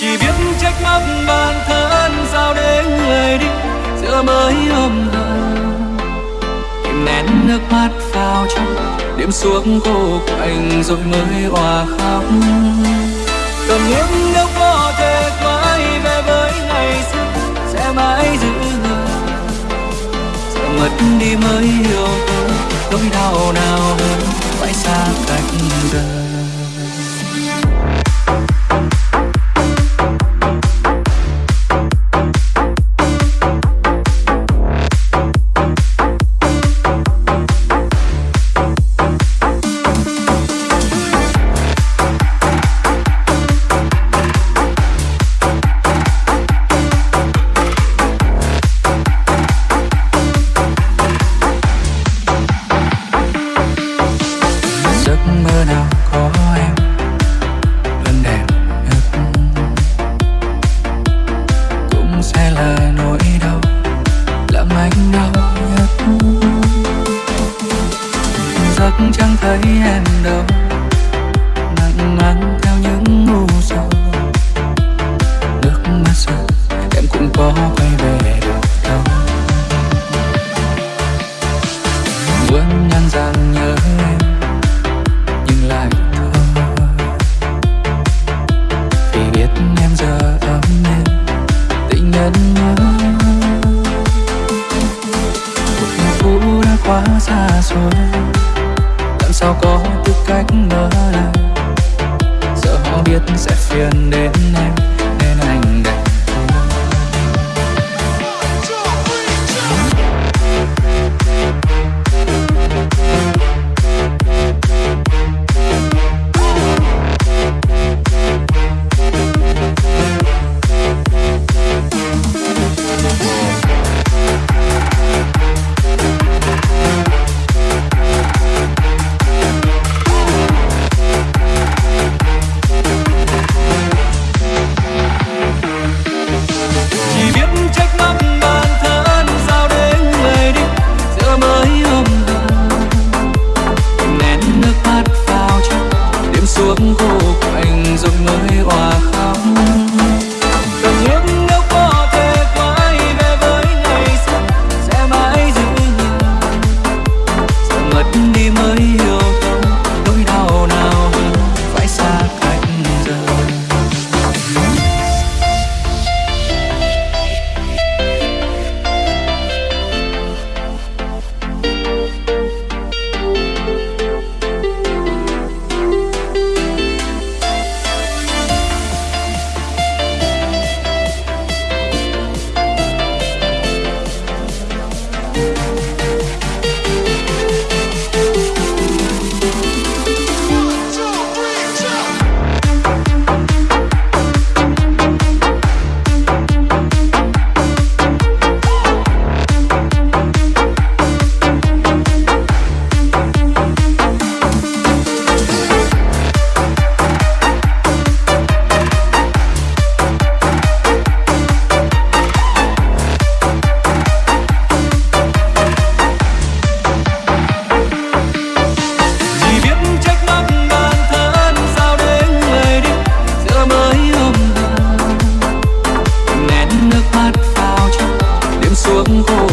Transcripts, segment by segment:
chỉ biết trách móc bản thân sao để người đi, giữa mới ôm hờ. kìm nén nước mắt vào trong đêm xuống cô quạnh rồi mới hòa khóc. Cầm những nước có thể quay về với ngày xưa, sẽ mãi giữ người. Sợ mất đi mới hiểu tôi nỗi đau nào hơn, phải xa cách giấc chẳng thấy em đâu. Nặng mang theo những u sầu nước mắt rơi, em cũng có quay về được đâu. Vẫn nhăn rằng nhớ em, nhưng lại thôi vì biết em giờ ấm nên tình nhân nhớ. Cuộc phú đã quá xa rồi sao có tư cách ngỡ ngàng giờ họ biết sẽ phiền đến em.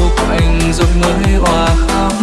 khúc anh rồi người hòa khóc